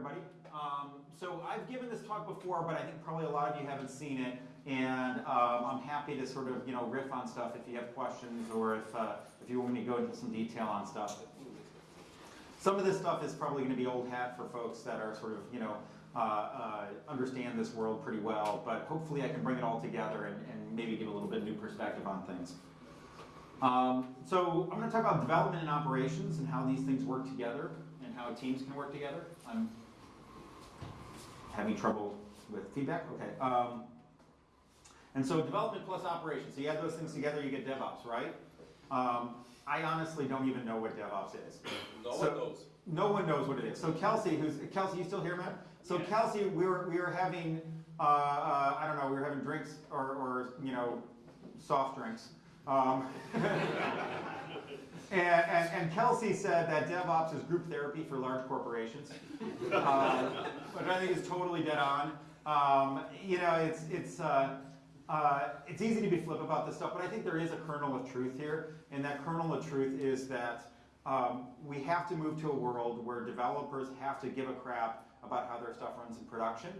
everybody. Um, so I've given this talk before, but I think probably a lot of you haven't seen it. And um, I'm happy to sort of you know riff on stuff if you have questions or if uh, if you want me to go into some detail on stuff. Some of this stuff is probably going to be old hat for folks that are sort of you know uh, uh, understand this world pretty well. But hopefully I can bring it all together and, and maybe give a little bit of new perspective on things. Um, so I'm going to talk about development and operations and how these things work together and how teams can work together. I'm having trouble with feedback. Okay. Um, and so development plus operations. So you add those things together, you get DevOps, right? Um, I honestly don't even know what DevOps is. No So- one knows. No one knows what it is. So Kelsey, who's Kelsey, you still here, Matt? So Yeah. Kelsey, we were we were having uh, uh, I don't know, we were having drinks or, or you know soft drinks. Um, and, and, and Kelsey said that DevOps is group therapy for large corporations, uh, which I think is totally dead on. Um, you know, it's it's. Uh, uh, it's easy to be flip about this stuff, but I think there is a kernel of truth here, and that kernel of truth is that um, we have to move to a world where developers have to give a crap about how their stuff runs in production,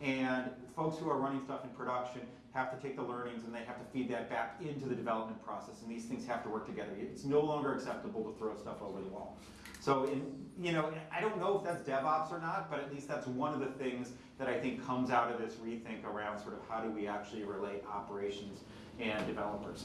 and folks who are running stuff in production have to take the learnings and they have to feed that back into the development process, and these things have to work together. It's no longer acceptable to throw stuff over the wall. So, in, you know, I don't know if that's DevOps or not, but at least that's one of the things that I think comes out of this rethink around sort of how do we actually relate operations and developers.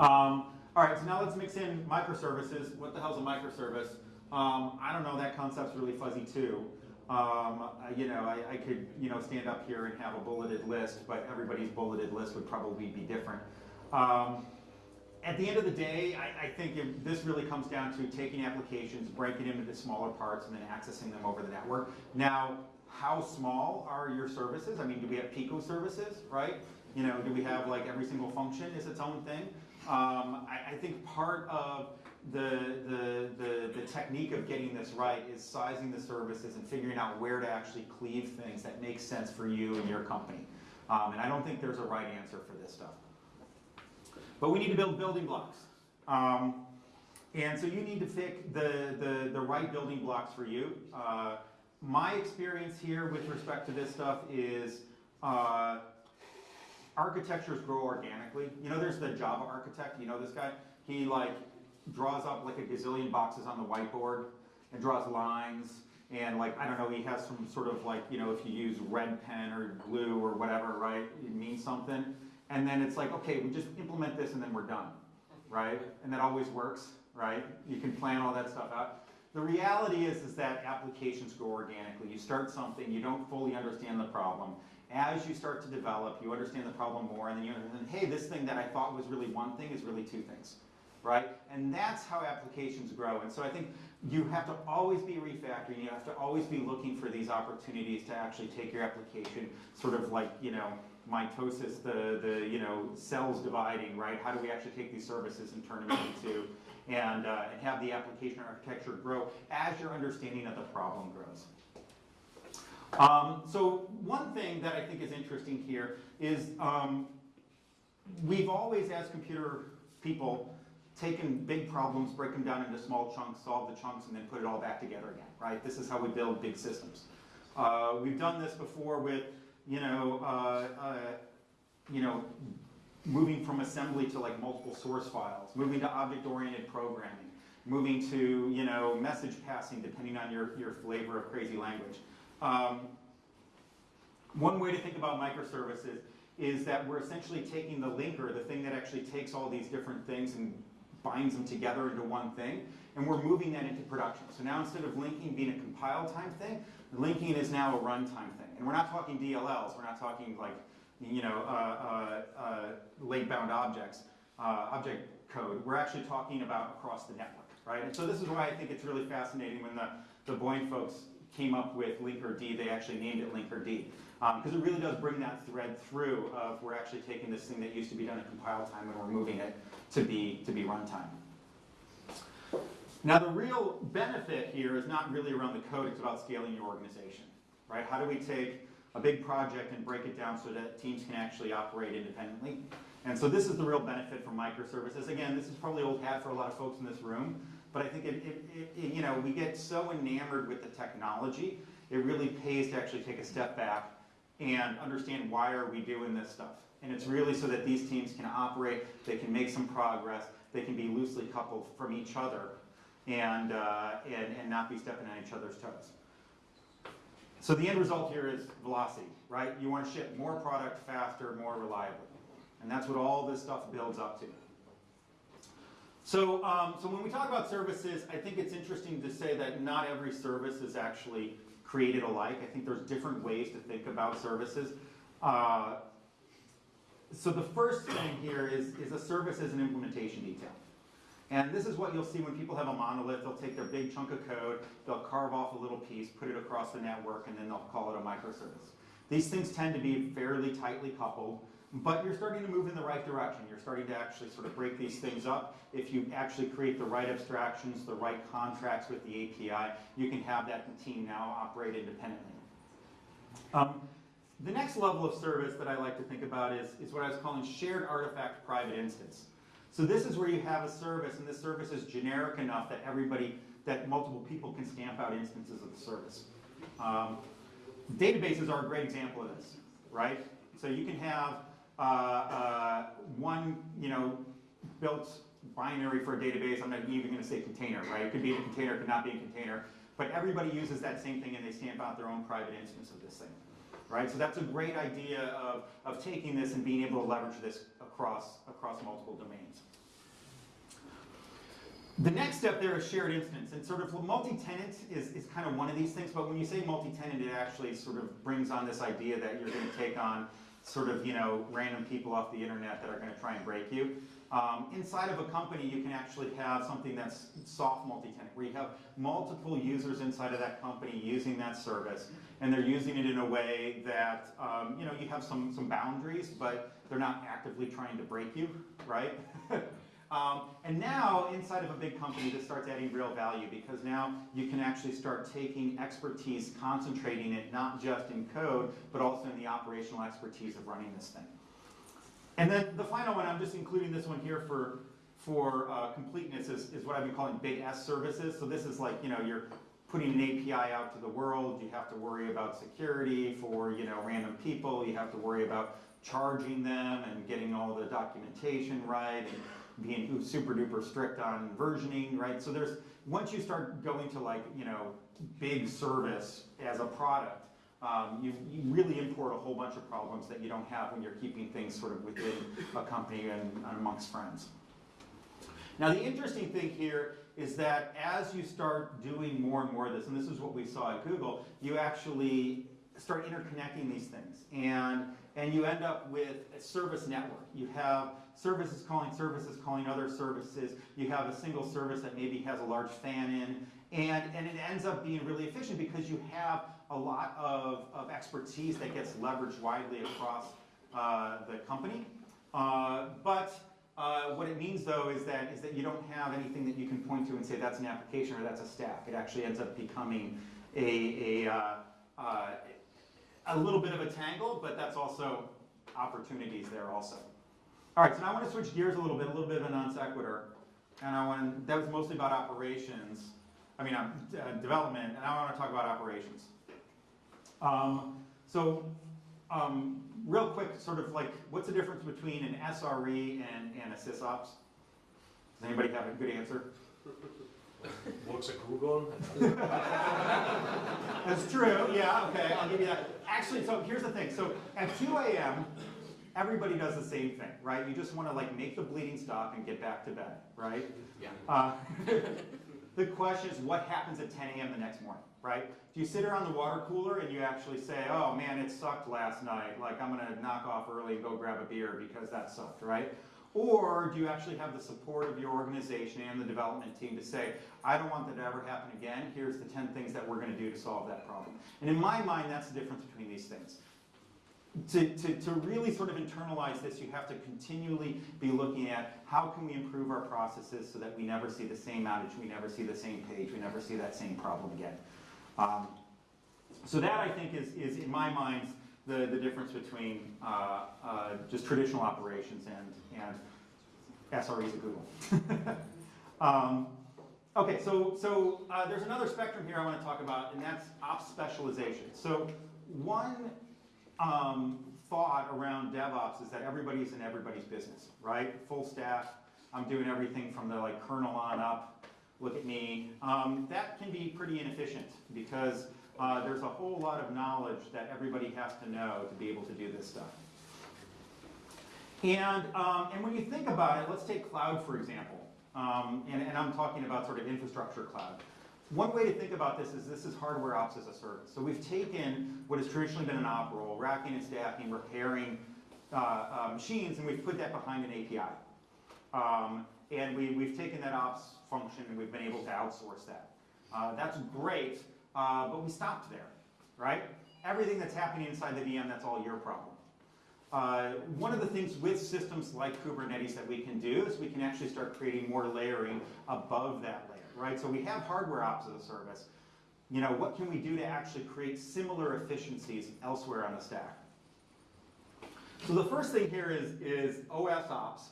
Um, all right, so now let's mix in microservices. What the hell's a microservice? Um, I don't know, that concept's really fuzzy too. Um, you know, I, I could, you know, stand up here and have a bulleted list, but everybody's bulleted list would probably be different. Um, at the end of the day, I, I think this really comes down to taking applications, breaking them into smaller parts, and then accessing them over the network. Now, how small are your services? I mean, do we have Pico services, right? You know, do we have like every single function is its own thing? Um, I, I think part of the, the, the, the technique of getting this right is sizing the services and figuring out where to actually cleave things that make sense for you and your company. Um, and I don't think there's a right answer for this stuff. But we need to build building blocks. Um, and so you need to pick the, the, the right building blocks for you. Uh, my experience here with respect to this stuff is uh, architectures grow organically. You know, there's the Java architect. You know this guy? He like draws up like a gazillion boxes on the whiteboard and draws lines. And like, I don't know, he has some sort of like, you know, if you use red pen or glue or whatever, right, it means something. And then it's like, okay, we just implement this and then we're done, right? And that always works, right? You can plan all that stuff out. The reality is, is that applications grow organically. You start something, you don't fully understand the problem. As you start to develop, you understand the problem more, and then you understand, hey, this thing that I thought was really one thing is really two things, right? And that's how applications grow. And so I think you have to always be refactoring. You have to always be looking for these opportunities to actually take your application, sort of like, you know, mitosis, the, the you know, cells dividing, right? How do we actually take these services and turn them into, and, uh, and have the application architecture grow as your understanding of the problem grows. Um, so one thing that I think is interesting here is um, we've always, as computer people, taken big problems, break them down into small chunks, solve the chunks, and then put it all back together again, right? This is how we build big systems. Uh, we've done this before with, you know, uh, uh, you know, moving from assembly to like multiple source files, moving to object-oriented programming, moving to, you know, message passing, depending on your, your flavor of crazy language. Um, one way to think about microservices is that we're essentially taking the linker, the thing that actually takes all these different things and binds them together into one thing, and we're moving that into production. So now instead of linking being a compile time thing, linking is now a runtime thing. And we're not talking DLLs, we're not talking like, you know, uh, uh, uh, late bound objects, uh, object code. We're actually talking about across the network, right? And so this is why I think it's really fascinating when the, the Buoyant folks came up with Linkerd, they actually named it Linkerd, because um, it really does bring that thread through of we're actually taking this thing that used to be done at compile time and we're moving it to be, to be runtime. Now the real benefit here is not really around the code, it's about scaling your organization, right? How do we take a big project and break it down so that teams can actually operate independently? And so this is the real benefit from microservices. Again, this is probably old hat for a lot of folks in this room, But I think it, it, it, you know, we get so enamored with the technology, it really pays to actually take a step back and understand why are we doing this stuff. And it's really so that these teams can operate, they can make some progress, they can be loosely coupled from each other and, uh, and, and not be stepping on each other's toes. So the end result here is velocity, right? You want to ship more product faster, more reliably. And that's what all this stuff builds up to. So, um, so when we talk about services, I think it's interesting to say that not every service is actually created alike. I think there's different ways to think about services. Uh, so the first thing here is, is a service as an implementation detail. And this is what you'll see when people have a monolith. They'll take their big chunk of code, they'll carve off a little piece, put it across the network, and then they'll call it a microservice. These things tend to be fairly tightly coupled, but you're starting to move in the right direction. You're starting to actually sort of break these things up. If you actually create the right abstractions, the right contracts with the API, you can have that team now operate independently. Um, the next level of service that I like to think about is, is what I was calling shared artifact private instance. So this is where you have a service, and this service is generic enough that everybody, that multiple people can stamp out instances of the service. Um, databases are a great example of this, right? So you can have uh, uh, one, you know, built binary for a database. I'm not even going to say container, right? It could be in a container, it could not be in a container. But everybody uses that same thing, and they stamp out their own private instance of this thing, right? So that's a great idea of, of taking this and being able to leverage this across, across multiple domains. The next step there is shared instance, and sort of multi-tenant is, is kind of one of these things, but when you say multi-tenant, it actually sort of brings on this idea that you're going to take on sort of, you know, random people off the internet that are going to try and break you. Um, inside of a company, you can actually have something that's soft multi-tenant, where you have multiple users inside of that company using that service, and they're using it in a way that, um, you know, you have some, some boundaries, but they're not actively trying to break you, right? Um, and now, inside of a big company, this starts adding real value because now you can actually start taking expertise, concentrating it not just in code, but also in the operational expertise of running this thing. And then the final one, I'm just including this one here for, for uh, completeness, is, is what I've been calling big S services. So this is like, you know, you're putting an API out to the world, you have to worry about security for, you know, random people, you have to worry about charging them and getting all the documentation right, and being super duper strict on versioning, right? So there's, once you start going to like, you know, big service as a product, um, you, you really import a whole bunch of problems that you don't have when you're keeping things sort of within a company and, and amongst friends. Now the interesting thing here is that as you start doing more and more of this, and this is what we saw at Google, you actually start interconnecting these things. And, and you end up with a service network. You have services calling services calling other services. You have a single service that maybe has a large fan in. And, and it ends up being really efficient because you have a lot of, of expertise that gets leveraged widely across uh, the company. Uh, but uh, what it means though is that, is that you don't have anything that you can point to and say that's an application or that's a stack. It actually ends up becoming a, a, uh, uh, a little bit of a tangle, but that's also opportunities there also. All right, so now I want to switch gears a little bit, a little bit of a non sequitur. And I want, that was mostly about operations, I mean, um, uh, development, and I want to talk about operations. Um, so, um, real quick, sort of like, what's the difference between an SRE and, and a SysOps? Does anybody have a good answer? Works at Google. That's true, yeah, okay, I'll give you that. Actually, so here's the thing. So at 2 a.m., everybody does the same thing, right? You just want to like make the bleeding stop and get back to bed, right? Yeah. Uh, the question is what happens at 10 a.m. the next morning, right? Do you sit around the water cooler and you actually say, oh man, it sucked last night, like I'm gonna knock off early and go grab a beer because that sucked, right? Or do you actually have the support of your organization and the development team to say, I don't want that to ever happen again, here's the 10 things that we're gonna do to solve that problem. And in my mind, that's the difference between these things. To, to, to really sort of internalize this, you have to continually be looking at how can we improve our processes so that we never see the same outage, we never see the same page, we never see that same problem again. Um, so that I think is, is in my mind, the, the difference between uh, uh, just traditional operations and, and SREs at Google. um, Okay, so, so uh, there's another spectrum here I want to talk about, and that's ops specialization. So one um, thought around DevOps is that everybody's in everybody's business, right? Full stack, I'm doing everything from the like kernel on up, look at me. Um, that can be pretty inefficient because uh, there's a whole lot of knowledge that everybody has to know to be able to do this stuff. And, um, and when you think about it, let's take cloud for example. Um, and, and I'm talking about sort of infrastructure cloud. One way to think about this is this is hardware ops as a service. So we've taken what has traditionally been an op role, racking and stacking, repairing uh, uh, machines, and we've put that behind an API. Um, and we, we've taken that ops function and we've been able to outsource that. Uh, that's great, uh, but we stopped there, right? Everything that's happening inside the VM, that's all your problem. Uh, one of the things with systems like Kubernetes that we can do is we can actually start creating more layering above that layer, right? So we have hardware ops as a service. You know, what can we do to actually create similar efficiencies elsewhere on the stack? So the first thing here is, is OS ops.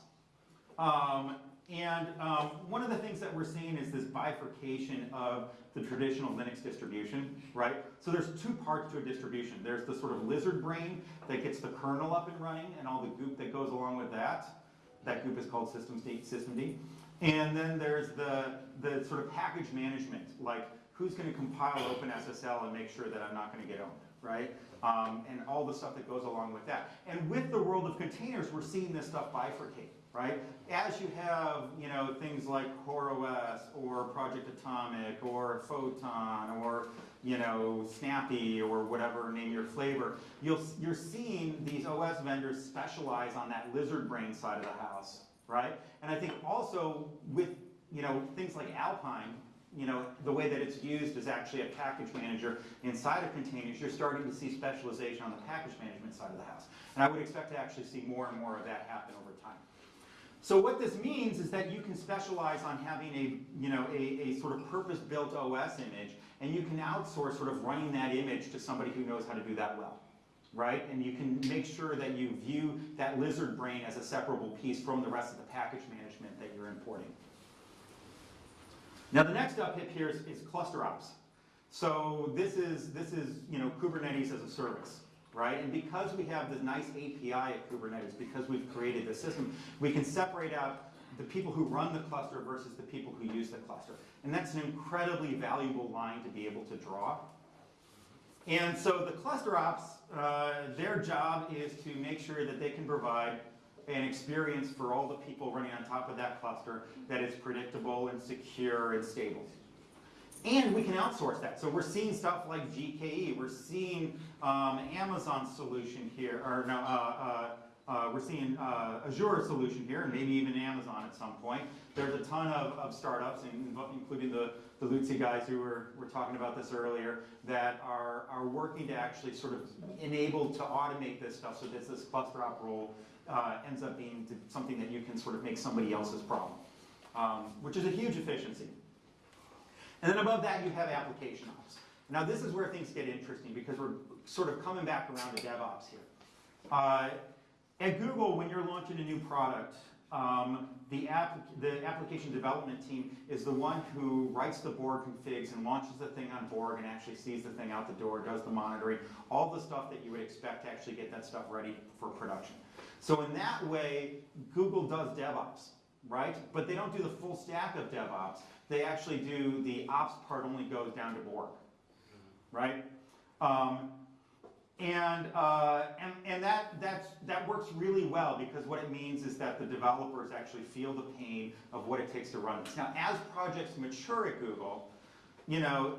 Um, and um, one of the things that we're seeing is this bifurcation of the traditional Linux distribution, right? So there's two parts to a distribution. There's the sort of lizard brain that gets the kernel up and running and all the goop that goes along with that. That goop is called systemd, systemd. And then there's the, the sort of package management, like who's going to compile OpenSSL and make sure that I'm not going to get owned, right? Um, and all the stuff that goes along with that. And with the world of containers, we're seeing this stuff bifurcate right? As you have, you know, things like CoreOS or Project Atomic or Photon or, you know, Snappy or whatever, name your flavor, you'll, you're seeing these OS vendors specialize on that lizard brain side of the house, right? And I think also with, you know, things like Alpine, you know, the way that it's used is actually a package manager inside of containers, you're starting to see specialization on the package management side of the house. And I would expect to actually see more and more of that happen over time. So what this means is that you can specialize on having a, you know, a, a sort of purpose-built OS image, and you can outsource sort of running that image to somebody who knows how to do that well, right? And you can make sure that you view that lizard brain as a separable piece from the rest of the package management that you're importing. Now the next up here is, is cluster ops. So this is, this is, you know, Kubernetes as a service right? And because we have this nice API at Kubernetes, because we've created this system, we can separate out the people who run the cluster versus the people who use the cluster. And that's an incredibly valuable line to be able to draw. And so the cluster ops, uh, their job is to make sure that they can provide an experience for all the people running on top of that cluster that is predictable and secure and stable. And we can outsource that. So we're seeing stuff like GKE. We're seeing um, Amazon solution here, or no, uh, uh, uh, we're seeing uh, Azure solution here, and maybe even Amazon at some point. There's a ton of, of startups, including the, the Loodse guys who were, were talking about this earlier, that are, are working to actually sort of enable to automate this stuff so that this cluster op role uh, ends up being something that you can sort of make somebody else's problem, um, which is a huge efficiency. And then above that, you have application ops. Now this is where things get interesting because we're sort of coming back around to DevOps here. Uh, at Google, when you're launching a new product, um, the, app, the application development team is the one who writes the Borg configs and launches the thing on Borg and actually sees the thing out the door, does the monitoring, all the stuff that you would expect to actually get that stuff ready for production. So in that way, Google does DevOps, right? But they don't do the full stack of DevOps they actually do, the ops part only goes down to Borg, right? Um, and, uh, and, and that, that's, that works really well because what it means is that the developers actually feel the pain of what it takes to run this. Now, as projects mature at Google, you know,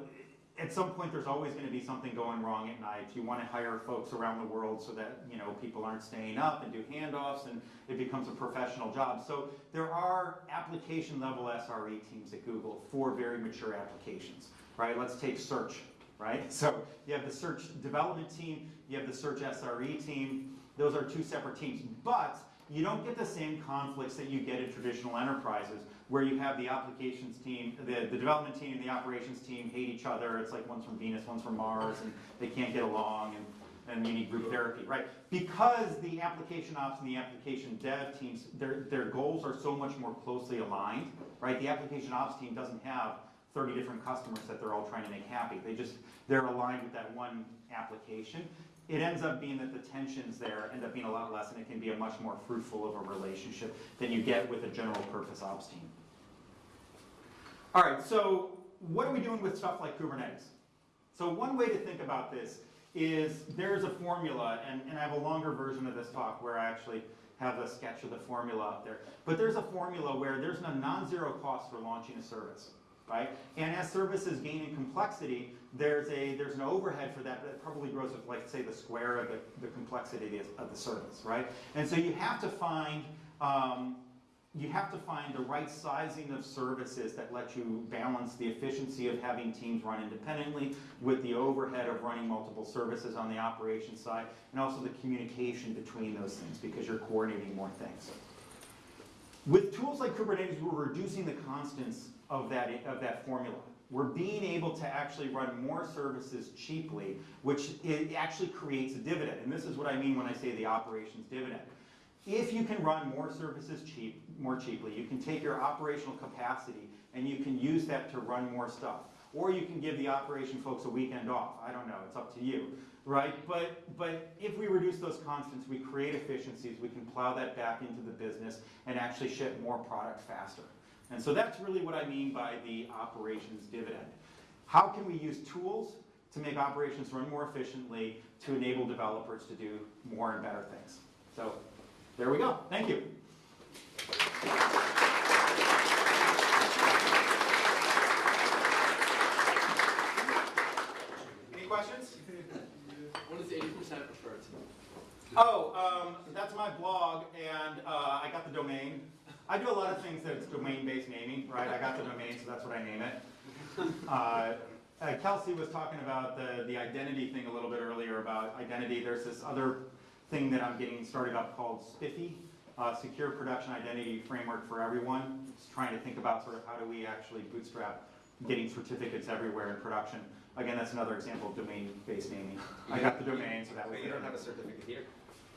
at some point there's always going to be something going wrong at night. You want to hire folks around the world so that you know people aren't staying up and do handoffs and it becomes a professional job. So there are application level SRE teams at Google for very mature applications, right? Let's take search, right? So you have the search development team, you have the search SRE team. Those are two separate teams, but you don't get the same conflicts that you get in traditional enterprises where you have the applications team, the, the development team and the operations team hate each other. It's like one's from Venus, one's from Mars, and they can't get along. And, and you need group therapy, right? Because the application ops and the application dev teams, their, their goals are so much more closely aligned, right? The application ops team doesn't have 30 different customers that they're all trying to make happy. They just, they're aligned with that one application. It ends up being that the tensions there end up being a lot less and it can be a much more fruitful of a relationship than you get with a general purpose ops team. All right, so what are we doing with stuff like Kubernetes? So one way to think about this is there's a formula, and, and I have a longer version of this talk where I actually have a sketch of the formula up there. But there's a formula where there's a non-zero cost for launching a service, right? And as services gain in complexity, there's a there's an overhead for that that probably grows with like say the square of the, the complexity of the service, right? And so you have to find um, you have to find the right sizing of services that let you balance the efficiency of having teams run independently with the overhead of running multiple services on the operations side, and also the communication between those things because you're coordinating more things. With tools like Kubernetes, we're reducing the constants of that, of that formula. We're being able to actually run more services cheaply, which it actually creates a dividend. And this is what I mean when I say the operations dividend. If you can run more services cheap, more cheaply, you can take your operational capacity and you can use that to run more stuff. Or you can give the operation folks a weekend off. I don't know, it's up to you, right? But, but if we reduce those constants, we create efficiencies, we can plow that back into the business and actually ship more product faster. And so that's really what I mean by the operations dividend. How can we use tools to make operations run more efficiently to enable developers to do more and better things? So there we go. Thank you. Any questions? What does eighty percent refer to? Oh, um, that's my blog, and uh, I got the domain. I do a lot of things that's domain-based naming, right? I got the domain, so that's what I name it. Uh, uh, Kelsey was talking about the, the identity thing a little bit earlier about identity. There's this other thing that I'm getting started up called SPIFFE, uh, Secure Production Identity Framework for Everyone. Just trying to think about sort of how do we actually bootstrap getting certificates everywhere in production. Again, that's another example of domain-based naming. I got the domain, so that was Wait, you don't have a certificate here?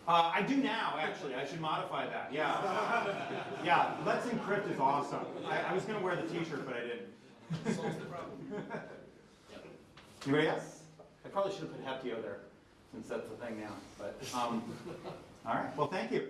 Uh, I do now, actually. I should modify that. Yeah. yeah, Let's Encrypt is awesome. I, I was going to wear the t-shirt, but I didn't. Solves the problem. Anybody else? I probably should have put Heptio there, since that's the thing now. But, um, all right. Well, thank you.